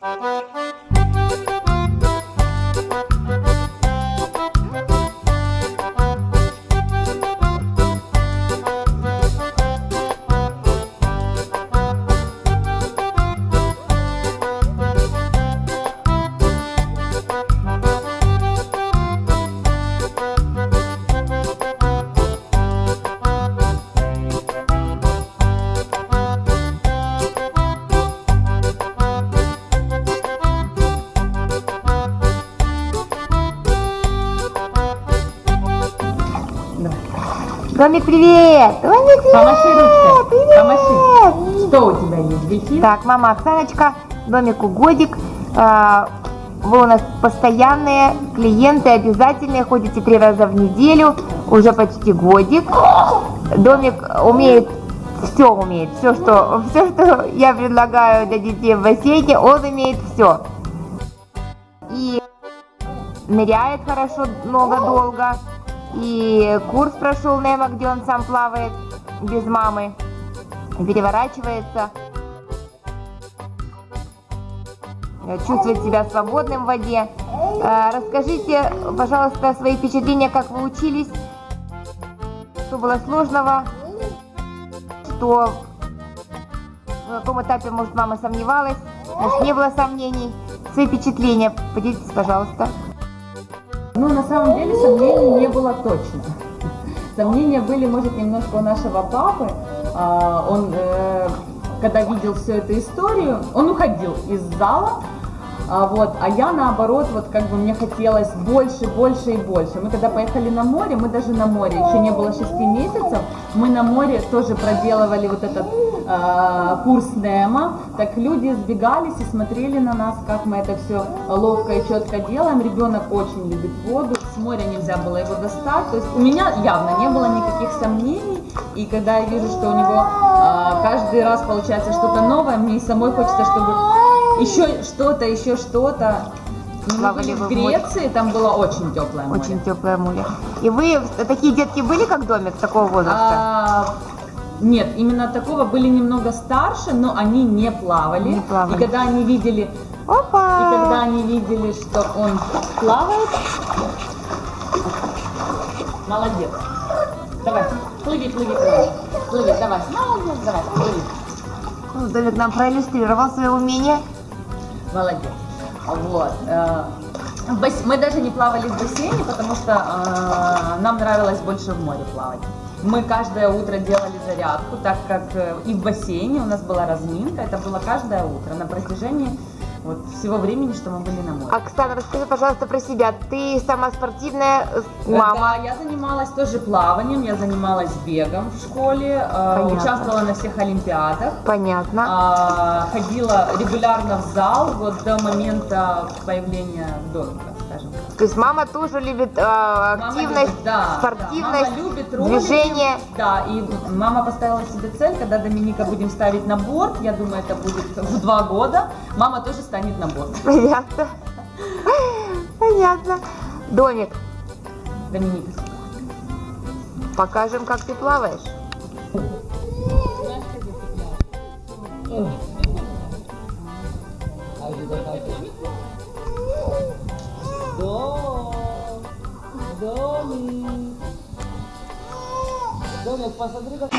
Bye. Домик, привет! Домик, привет! Помаши ручкой. Привет! Помаши. Что у тебя есть? Грехи? Так, мама Оксаночка, домику годик. А, Вы у нас постоянные клиенты, обязательные, ходите три раза в неделю, уже почти годик. Домик умеет, все умеет, все что, все, что я предлагаю для детей в бассейне, он умеет все. И ныряет хорошо, много, долго. И курс прошел Немо, где он сам плавает без мамы, переворачивается. Э, чувствует себя свободным в воде. Э, Расскажите, пожалуйста, свои впечатления, как вы учились, что было сложного, что на каком этапе, может, мама сомневалась, может, не было сомнений. Свои впечатления поделитесь, пожалуйста. Ну, на самом деле, сомнений не было точно. Сомнения были, может, немножко у нашего папы. А, Он, э, когда видел всю эту историю, он уходил из зала, а, вот, а я наоборот, вот как бы мне хотелось больше, больше и больше. Мы когда поехали на море, мы даже на море, еще не было 6 месяцев, мы на море тоже проделывали вот этот а, курс Немо, так люди сбегались и смотрели на нас, как мы это все ловко и четко делаем. Ребенок очень любит воду, с моря нельзя было его достать, то есть у меня явно не было никаких сомнений, и когда я вижу, что у него а, каждый раз получается что-то новое, мне самой хочется, чтобы еще что-то, еще что-то. Ну, Мы Плавали были в в море? Греции, там было очень теплое море. Очень теплое море. И вы, такие детки были, как домик, такого возраста? А, нет, именно такого были немного старше, но они не плавали. Не плавали. И когда они видели, и Опа! когда они видели, что он плавает, молодец. Давай, плыви, плыви, плыви. Плыви, давай. Молодец, давай, плыви. Ну, Домик нам проиллюстрировал свое умение. Молодец. Вот. э, Мы даже не плавали в бассейне, потому что э, нам нравилось больше в море плавать. Мы каждое утро делали зарядку, так как э, и в бассейне у нас была разминка, это было каждое утро на протяжении вот, всего времени, что мы были на море. Оксана, расскажи, пожалуйста, про себя. Ты сама спортивная э, Да, мама. я занималась тоже плаванием, я занималась бегом в школе, э, Понятно. участвовала на всех олимпиадах. Понятно. А, ходила регулярно в зал вот до момента появления домика, скажем так. То есть мама тоже любит э, Мама активность, любит, да, спортивность, да. Мама любит ролики. движение. Да, и мама поставила себе цель, когда Доминика будем ставить на борт, я думаю, это будет в два года, мама тоже станет на борт. Понятно. Понятно. Домик, Доминика. покажем, как ты плаваешь. Домик, посмотри, как...